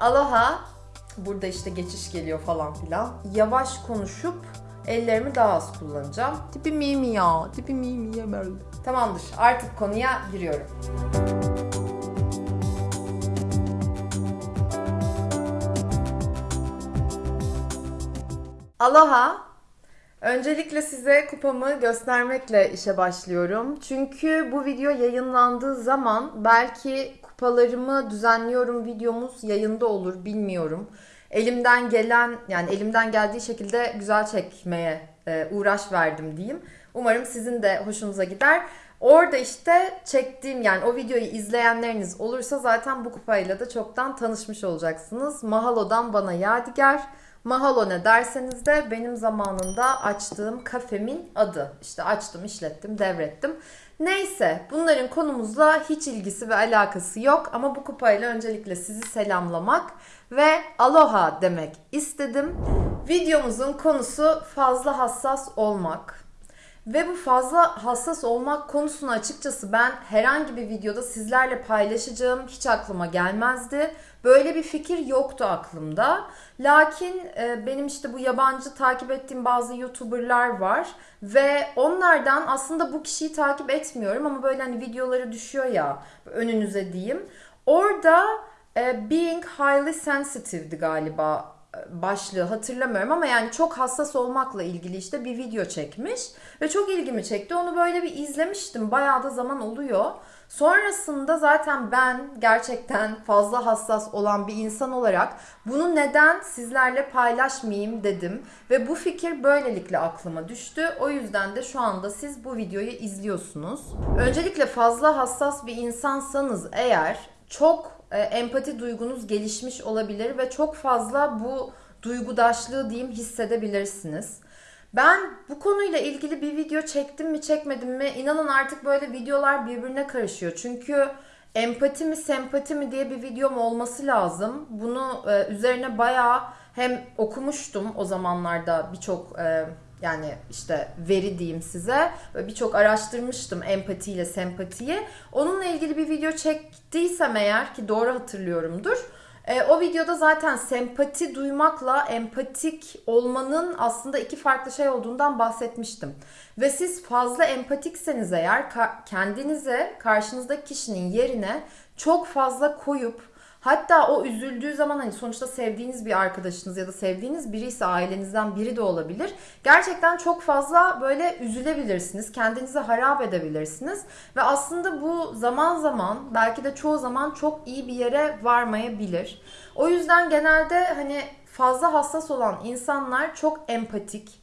Aloha. Burada işte geçiş geliyor falan filan. Yavaş konuşup ellerimi daha az kullanacağım. Tipi mimi ya. Tipi mimi ya böyle. Tamamdır. Artık konuya giriyorum. Aloha. Öncelikle size kupamı göstermekle işe başlıyorum. Çünkü bu video yayınlandığı zaman belki kupalarımı düzenliyorum videomuz yayında olur bilmiyorum. Elimden gelen yani elimden geldiği şekilde güzel çekmeye e, uğraş verdim diyeyim. Umarım sizin de hoşunuza gider. Orada işte çektiğim yani o videoyu izleyenleriniz olursa zaten bu kupayla da çoktan tanışmış olacaksınız. Mahalo'dan bana yadigar. Mahalo ne derseniz de benim zamanında açtığım kafemin adı. İşte açtım, işlettim, devrettim. Neyse bunların konumuzla hiç ilgisi ve alakası yok ama bu kupayla öncelikle sizi selamlamak ve aloha demek istedim. Videomuzun konusu fazla hassas olmak. Ve bu fazla hassas olmak konusunu açıkçası ben herhangi bir videoda sizlerle paylaşacağım hiç aklıma gelmezdi. Böyle bir fikir yoktu aklımda. Lakin e, benim işte bu yabancı takip ettiğim bazı YouTuber'lar var ve onlardan aslında bu kişiyi takip etmiyorum ama böyle hani videoları düşüyor ya önünüze diyeyim. Orada e, Being Highly Sensitive'di galiba başlığı hatırlamıyorum ama yani çok hassas olmakla ilgili işte bir video çekmiş ve çok ilgimi çekti. Onu böyle bir izlemiştim. Bayağı da zaman oluyor. Sonrasında zaten ben gerçekten fazla hassas olan bir insan olarak bunu neden sizlerle paylaşmayayım dedim ve bu fikir böylelikle aklıma düştü. O yüzden de şu anda siz bu videoyu izliyorsunuz. Öncelikle fazla hassas bir insansanız eğer çok e, empati duygunuz gelişmiş olabilir ve çok fazla bu duygudaşlığı diyeyim hissedebilirsiniz. Ben bu konuyla ilgili bir video çektim mi çekmedim mi inanın artık böyle videolar birbirine karışıyor. Çünkü empati mi sempati mi diye bir videom olması lazım. Bunu e, üzerine bayağı hem okumuştum o zamanlarda birçok e, yani işte veri diyeyim size. Birçok araştırmıştım empatiyle sempatiyi. Onunla ilgili bir video çektiysem eğer ki doğru hatırlıyorumdur. E, o videoda zaten sempati duymakla empatik olmanın aslında iki farklı şey olduğundan bahsetmiştim. Ve siz fazla empatikseniz eğer ka- kendinize karşınızdaki kişinin yerine çok fazla koyup Hatta o üzüldüğü zaman hani sonuçta sevdiğiniz bir arkadaşınız ya da sevdiğiniz biri ise ailenizden biri de olabilir. Gerçekten çok fazla böyle üzülebilirsiniz. Kendinizi harap edebilirsiniz. Ve aslında bu zaman zaman belki de çoğu zaman çok iyi bir yere varmayabilir. O yüzden genelde hani fazla hassas olan insanlar çok empatik,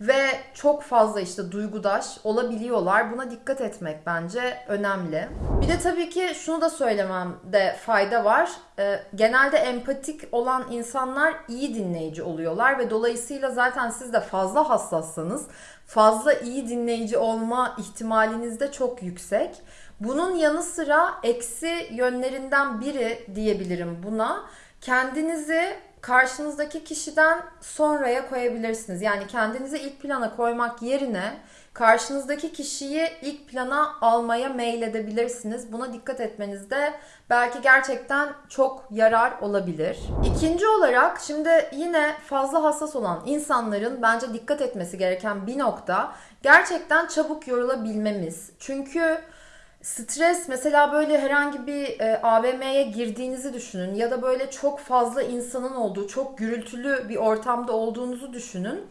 ve çok fazla işte duygudaş olabiliyorlar. Buna dikkat etmek bence önemli. Bir de tabii ki şunu da söylememde fayda var. Ee, genelde empatik olan insanlar iyi dinleyici oluyorlar ve dolayısıyla zaten siz de fazla hassassanız fazla iyi dinleyici olma ihtimaliniz de çok yüksek. Bunun yanı sıra eksi yönlerinden biri diyebilirim buna. Kendinizi karşınızdaki kişiden sonraya koyabilirsiniz. Yani kendinizi ilk plana koymak yerine karşınızdaki kişiyi ilk plana almaya meyledebilirsiniz. Buna dikkat etmenizde belki gerçekten çok yarar olabilir. İkinci olarak şimdi yine fazla hassas olan insanların bence dikkat etmesi gereken bir nokta gerçekten çabuk yorulabilmemiz. Çünkü Stres mesela böyle herhangi bir e, AVM'ye girdiğinizi düşünün ya da böyle çok fazla insanın olduğu, çok gürültülü bir ortamda olduğunuzu düşünün.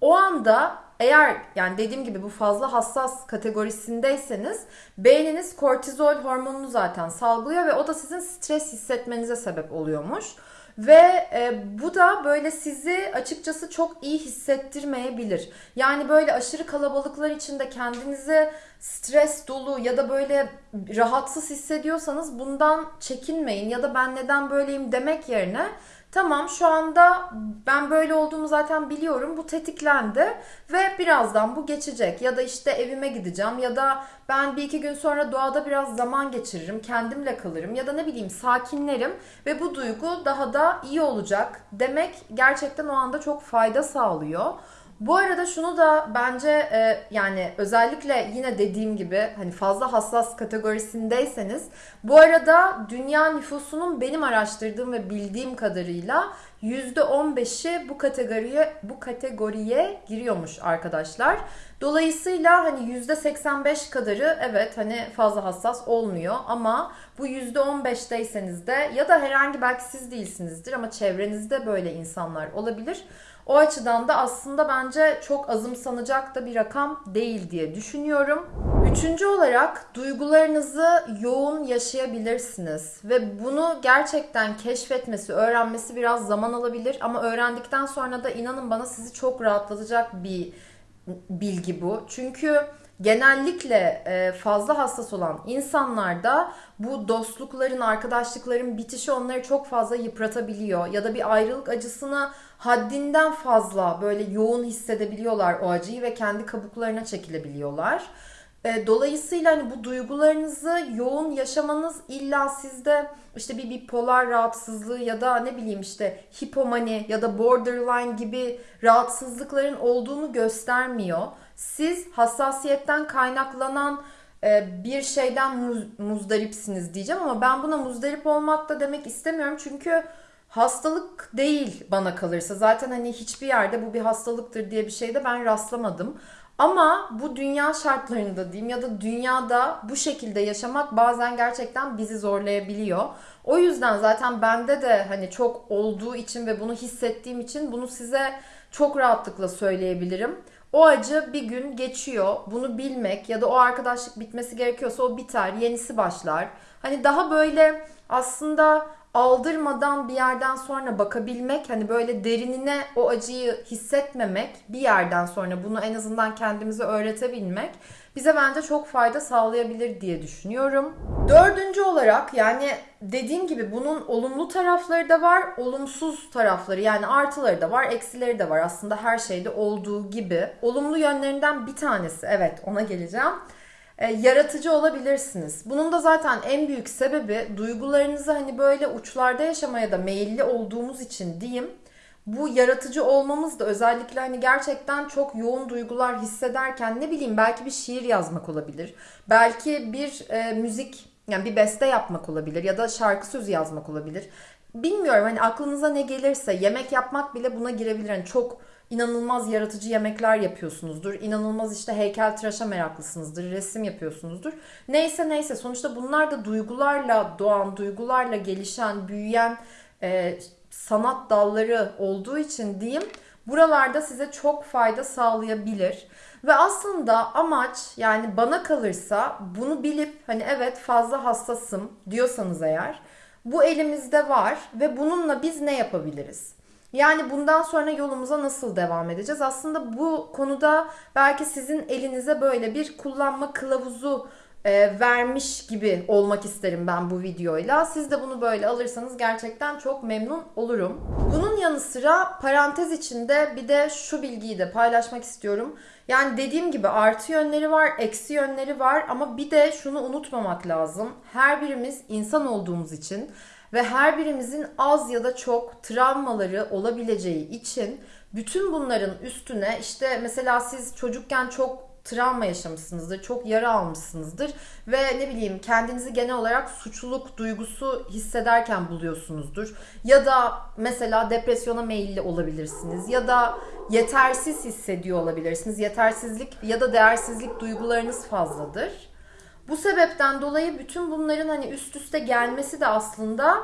O anda eğer yani dediğim gibi bu fazla hassas kategorisindeyseniz beyniniz kortizol hormonunu zaten salgılıyor ve o da sizin stres hissetmenize sebep oluyormuş. Ve e, bu da böyle sizi açıkçası çok iyi hissettirmeyebilir. Yani böyle aşırı kalabalıklar içinde kendinizi stres dolu ya da böyle rahatsız hissediyorsanız bundan çekinmeyin ya da ben neden böyleyim demek yerine Tamam şu anda ben böyle olduğumu zaten biliyorum. Bu tetiklendi ve birazdan bu geçecek. Ya da işte evime gideceğim ya da ben bir iki gün sonra doğada biraz zaman geçiririm. Kendimle kalırım ya da ne bileyim sakinlerim ve bu duygu daha da iyi olacak demek gerçekten o anda çok fayda sağlıyor. Bu arada şunu da bence e, yani özellikle yine dediğim gibi hani fazla hassas kategorisindeyseniz bu arada dünya nüfusunun benim araştırdığım ve bildiğim kadarıyla %15'i bu kategoriye bu kategoriye giriyormuş arkadaşlar. Dolayısıyla hani %85 kadarı evet hani fazla hassas olmuyor ama bu %15'teyseniz de ya da herhangi belki siz değilsinizdir ama çevrenizde böyle insanlar olabilir. O açıdan da aslında bence çok azımsanacak da bir rakam değil diye düşünüyorum. Üçüncü olarak duygularınızı yoğun yaşayabilirsiniz ve bunu gerçekten keşfetmesi, öğrenmesi biraz zaman alabilir ama öğrendikten sonra da inanın bana sizi çok rahatlatacak bir bilgi bu. Çünkü genellikle e, fazla hassas olan insanlarda bu dostlukların, arkadaşlıkların bitişi onları çok fazla yıpratabiliyor. Ya da bir ayrılık acısını haddinden fazla böyle yoğun hissedebiliyorlar o acıyı ve kendi kabuklarına çekilebiliyorlar. E, dolayısıyla hani bu duygularınızı yoğun yaşamanız illa sizde işte bir bipolar rahatsızlığı ya da ne bileyim işte hipomani ya da borderline gibi rahatsızlıkların olduğunu göstermiyor. Siz hassasiyetten kaynaklanan e, bir şeyden muz, muzdaripsiniz diyeceğim ama ben buna muzdarip olmak da demek istemiyorum çünkü hastalık değil bana kalırsa. Zaten hani hiçbir yerde bu bir hastalıktır diye bir şeyde ben rastlamadım. Ama bu dünya şartlarında diyeyim ya da dünyada bu şekilde yaşamak bazen gerçekten bizi zorlayabiliyor. O yüzden zaten bende de hani çok olduğu için ve bunu hissettiğim için bunu size çok rahatlıkla söyleyebilirim. O acı bir gün geçiyor. Bunu bilmek ya da o arkadaşlık bitmesi gerekiyorsa o biter, yenisi başlar. Hani daha böyle aslında aldırmadan bir yerden sonra bakabilmek hani böyle derinine o acıyı hissetmemek bir yerden sonra bunu en azından kendimize öğretebilmek bize bence çok fayda sağlayabilir diye düşünüyorum. Dördüncü olarak yani dediğim gibi bunun olumlu tarafları da var, olumsuz tarafları yani artıları da var, eksileri de var aslında her şeyde olduğu gibi. Olumlu yönlerinden bir tanesi evet ona geleceğim e, yaratıcı olabilirsiniz. Bunun da zaten en büyük sebebi duygularınızı hani böyle uçlarda yaşamaya da meyilli olduğumuz için diyeyim. Bu yaratıcı olmamız da özellikle hani gerçekten çok yoğun duygular hissederken ne bileyim belki bir şiir yazmak olabilir. Belki bir e, müzik yani bir beste yapmak olabilir ya da şarkı sözü yazmak olabilir. Bilmiyorum hani aklınıza ne gelirse yemek yapmak bile buna girebilir. Hani çok inanılmaz yaratıcı yemekler yapıyorsunuzdur. İnanılmaz işte heykel tıraşa meraklısınızdır. Resim yapıyorsunuzdur. Neyse neyse sonuçta bunlar da duygularla doğan, duygularla gelişen, büyüyen e, sanat dalları olduğu için diyeyim buralarda size çok fayda sağlayabilir. Ve aslında amaç yani bana kalırsa bunu bilip hani evet fazla hassasım diyorsanız eğer bu elimizde var ve bununla biz ne yapabiliriz? Yani bundan sonra yolumuza nasıl devam edeceğiz? Aslında bu konuda belki sizin elinize böyle bir kullanma kılavuzu e, vermiş gibi olmak isterim ben bu videoyla. Siz de bunu böyle alırsanız gerçekten çok memnun olurum. Bunun yanı sıra parantez içinde bir de şu bilgiyi de paylaşmak istiyorum. Yani dediğim gibi artı yönleri var, eksi yönleri var ama bir de şunu unutmamak lazım. Her birimiz insan olduğumuz için ve her birimizin az ya da çok travmaları olabileceği için bütün bunların üstüne işte mesela siz çocukken çok travma yaşamışsınızdır, çok yara almışsınızdır ve ne bileyim kendinizi genel olarak suçluluk duygusu hissederken buluyorsunuzdur. Ya da mesela depresyona meyilli olabilirsiniz ya da yetersiz hissediyor olabilirsiniz. Yetersizlik ya da değersizlik duygularınız fazladır. Bu sebepten dolayı bütün bunların hani üst üste gelmesi de aslında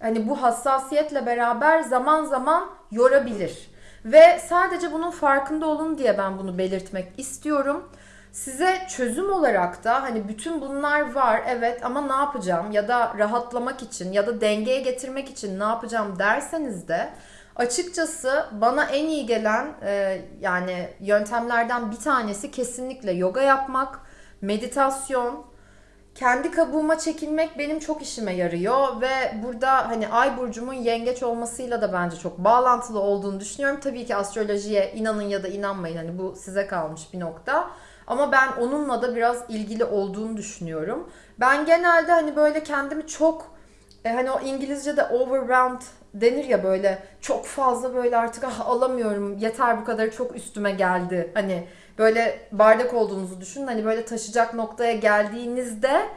hani bu hassasiyetle beraber zaman zaman yorabilir. Ve sadece bunun farkında olun diye ben bunu belirtmek istiyorum. Size çözüm olarak da hani bütün bunlar var evet ama ne yapacağım ya da rahatlamak için ya da dengeye getirmek için ne yapacağım derseniz de açıkçası bana en iyi gelen e, yani yöntemlerden bir tanesi kesinlikle yoga yapmak meditasyon, kendi kabuğuma çekilmek benim çok işime yarıyor ve burada hani ay burcumun yengeç olmasıyla da bence çok bağlantılı olduğunu düşünüyorum. Tabii ki astrolojiye inanın ya da inanmayın hani bu size kalmış bir nokta. Ama ben onunla da biraz ilgili olduğunu düşünüyorum. Ben genelde hani böyle kendimi çok e, hani o İngilizce'de overwhelmed denir ya böyle çok fazla böyle artık ah alamıyorum yeter bu kadar çok üstüme geldi. Hani böyle bardak olduğunuzu düşünün hani böyle taşıyacak noktaya geldiğinizde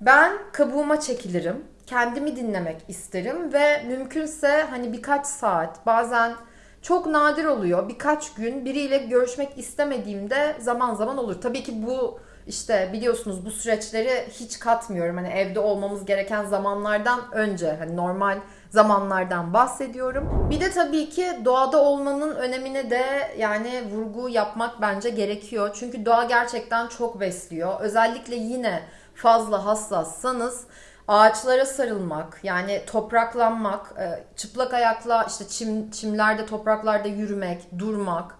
ben kabuğuma çekilirim. Kendimi dinlemek isterim ve mümkünse hani birkaç saat bazen çok nadir oluyor. Birkaç gün biriyle görüşmek istemediğimde zaman zaman olur. Tabii ki bu işte biliyorsunuz bu süreçleri hiç katmıyorum. Hani evde olmamız gereken zamanlardan önce hani normal zamanlardan bahsediyorum. Bir de tabii ki doğada olmanın önemine de yani vurgu yapmak bence gerekiyor. Çünkü doğa gerçekten çok besliyor. Özellikle yine fazla hassassanız ağaçlara sarılmak, yani topraklanmak, e, çıplak ayakla işte çim, çimlerde, topraklarda yürümek, durmak.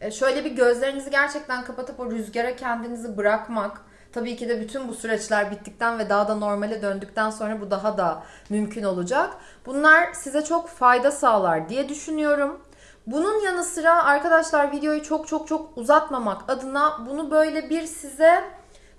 E, Şöyle bir gözlerinizi gerçekten kapatıp o rüzgara kendinizi bırakmak. Tabii ki de bütün bu süreçler bittikten ve daha da normale döndükten sonra bu daha da mümkün olacak. Bunlar size çok fayda sağlar diye düşünüyorum. Bunun yanı sıra arkadaşlar videoyu çok çok çok uzatmamak adına bunu böyle bir size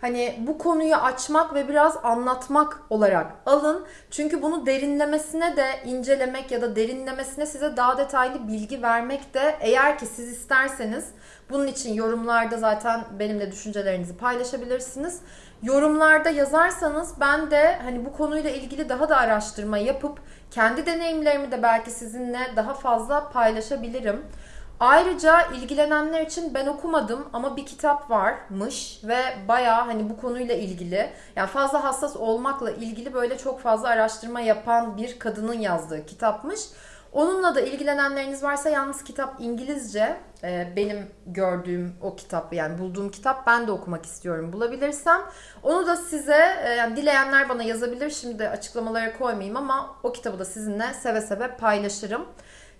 hani bu konuyu açmak ve biraz anlatmak olarak alın. Çünkü bunu derinlemesine de incelemek ya da derinlemesine size daha detaylı bilgi vermek de eğer ki siz isterseniz bunun için yorumlarda zaten benimle düşüncelerinizi paylaşabilirsiniz. Yorumlarda yazarsanız ben de hani bu konuyla ilgili daha da araştırma yapıp kendi deneyimlerimi de belki sizinle daha fazla paylaşabilirim. Ayrıca ilgilenenler için ben okumadım ama bir kitap varmış ve bayağı hani bu konuyla ilgili yani fazla hassas olmakla ilgili böyle çok fazla araştırma yapan bir kadının yazdığı kitapmış. Onunla da ilgilenenleriniz varsa yalnız kitap İngilizce. Ee, benim gördüğüm o kitap yani bulduğum kitap ben de okumak istiyorum bulabilirsem. Onu da size e, yani dileyenler bana yazabilir. Şimdi açıklamalara koymayayım ama o kitabı da sizinle seve seve paylaşırım.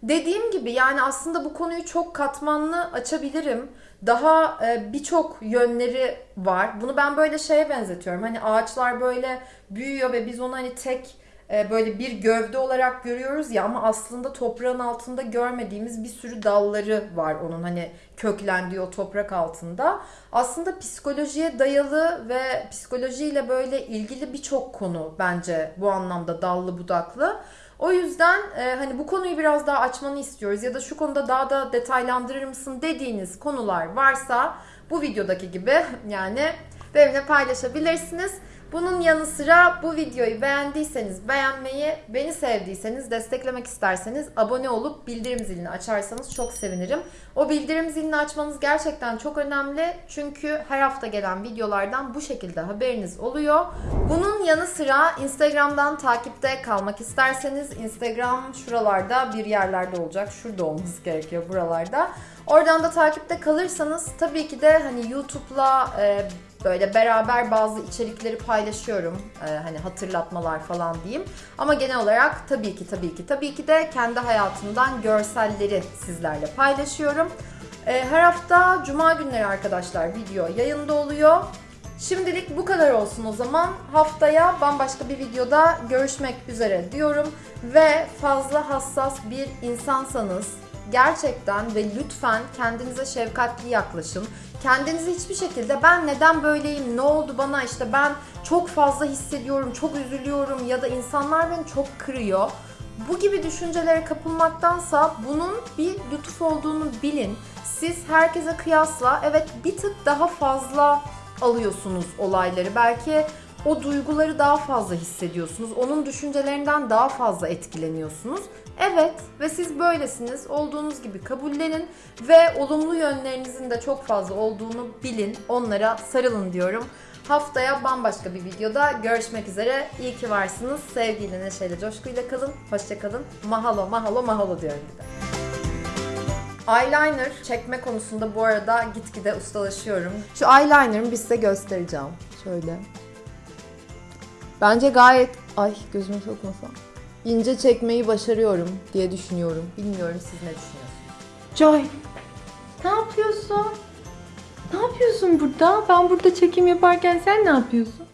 Dediğim gibi yani aslında bu konuyu çok katmanlı açabilirim. Daha e, birçok yönleri var. Bunu ben böyle şeye benzetiyorum. Hani ağaçlar böyle büyüyor ve biz onu hani tek e, böyle bir gövde olarak görüyoruz ya ama aslında toprağın altında görmediğimiz bir sürü dalları var onun hani köklendiği o toprak altında. Aslında psikolojiye dayalı ve psikolojiyle böyle ilgili birçok konu bence bu anlamda dallı budaklı. O yüzden e, hani bu konuyu biraz daha açmanı istiyoruz ya da şu konuda daha da detaylandırır mısın dediğiniz konular varsa bu videodaki gibi yani benimle paylaşabilirsiniz. Bunun yanı sıra bu videoyu beğendiyseniz beğenmeyi, beni sevdiyseniz, desteklemek isterseniz abone olup bildirim zilini açarsanız çok sevinirim. O bildirim zilini açmanız gerçekten çok önemli. Çünkü her hafta gelen videolardan bu şekilde haberiniz oluyor. Bunun yanı sıra Instagram'dan takipte kalmak isterseniz Instagram şuralarda bir yerlerde olacak. Şurada olması gerekiyor buralarda. Oradan da takipte kalırsanız tabii ki de hani YouTube'la e, böyle beraber bazı içerikleri paylaşıyorum. E, hani hatırlatmalar falan diyeyim. Ama genel olarak tabii ki tabii ki tabii ki de kendi hayatımdan görselleri sizlerle paylaşıyorum. E, her hafta cuma günleri arkadaşlar video yayında oluyor. Şimdilik bu kadar olsun o zaman. Haftaya bambaşka bir videoda görüşmek üzere diyorum. Ve fazla hassas bir insansanız gerçekten ve lütfen kendinize şefkatli yaklaşın. Kendinizi hiçbir şekilde ben neden böyleyim, ne oldu bana işte ben çok fazla hissediyorum, çok üzülüyorum ya da insanlar beni çok kırıyor. Bu gibi düşüncelere kapılmaktansa bunun bir lütuf olduğunu bilin. Siz herkese kıyasla evet bir tık daha fazla alıyorsunuz olayları. Belki o duyguları daha fazla hissediyorsunuz. Onun düşüncelerinden daha fazla etkileniyorsunuz. Evet ve siz böylesiniz. Olduğunuz gibi kabullenin ve olumlu yönlerinizin de çok fazla olduğunu bilin. Onlara sarılın diyorum. Haftaya bambaşka bir videoda görüşmek üzere. İyi ki varsınız. Sevgiyle, neşeyle, coşkuyla kalın. Hoşça kalın. Mahalo, mahalo, mahalo diyorum bir de. Eyeliner çekme konusunda bu arada gitgide ustalaşıyorum. Şu eyeliner'ımı bir size göstereceğim. Şöyle. Bence gayet... Ay gözüme sokmasam. İnce çekmeyi başarıyorum diye düşünüyorum. Bilmiyorum siz ne düşünüyorsunuz? Joy. Ne yapıyorsun? Ne yapıyorsun burada? Ben burada çekim yaparken sen ne yapıyorsun?